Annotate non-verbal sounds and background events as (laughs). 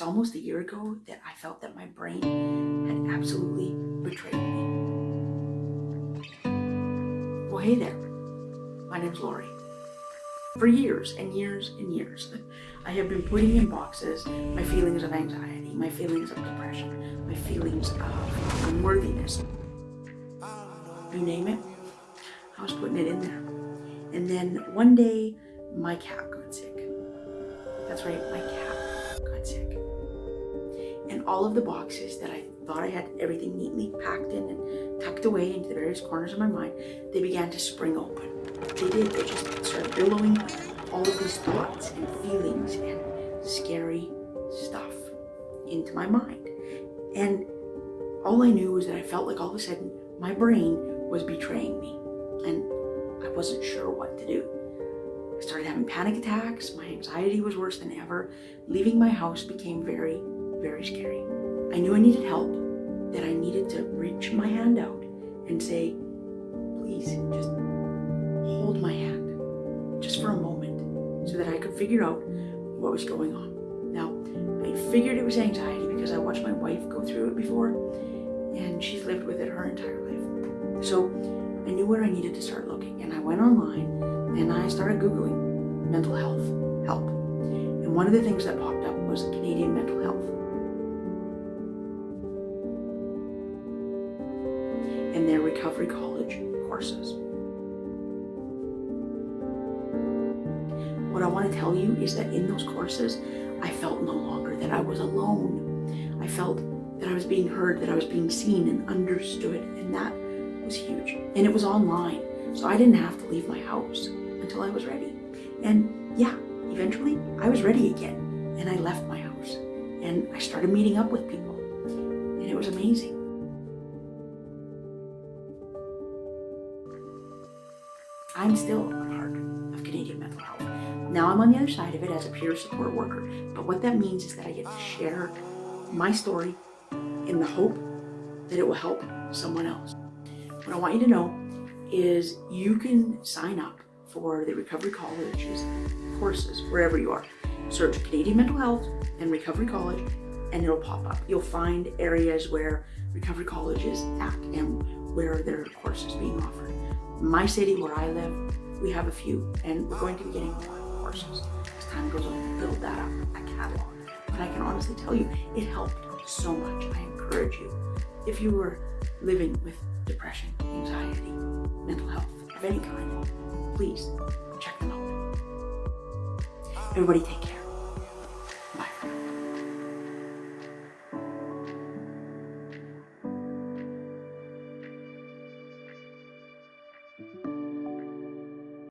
it's almost a year ago that I felt that my brain had absolutely betrayed me. Well, hey there. My name's Lori. For years and years and years, (laughs) I have been putting in boxes my feelings of anxiety, my feelings of depression, my feelings of unworthiness. You name it, I was putting it in there. And then one day, my cat got sick. That's right, my cat all of the boxes that I thought I had everything neatly packed in and tucked away into the various corners of my mind, they began to spring open. They did, they just started billowing all of these thoughts and feelings and scary stuff into my mind. And all I knew was that I felt like all of a sudden my brain was betraying me and I wasn't sure what to do. I started having panic attacks. My anxiety was worse than ever. Leaving my house became very, very scary. I knew I needed help, that I needed to reach my hand out and say, please just hold my hand just for a moment so that I could figure out what was going on. Now, I figured it was anxiety because I watched my wife go through it before and she's lived with it her entire life. So I knew where I needed to start looking and I went online and I started Googling mental health help. And one of the things that popped up was Canadian mental health. And their recovery college courses. What I want to tell you is that in those courses, I felt no longer that I was alone. I felt that I was being heard, that I was being seen and understood, and that was huge. And it was online, so I didn't have to leave my house until I was ready. And yeah, eventually I was ready again, and I left my house, and I started meeting up with people, and it was amazing. I'm still a part of Canadian Mental Health. Now I'm on the other side of it as a peer support worker, but what that means is that I get to share my story in the hope that it will help someone else. What I want you to know is you can sign up for the Recovery College's courses wherever you are. Search Canadian Mental Health and Recovery College and it'll pop up. You'll find areas where Recovery College is at and where there are courses being offered. My city where I live, we have a few and we're going to be getting more courses. As time goes on, build that up, a catalog. But I can honestly tell you, it helped so much. I encourage you, if you were living with depression, anxiety, mental health of any kind, please check them out. Everybody take care.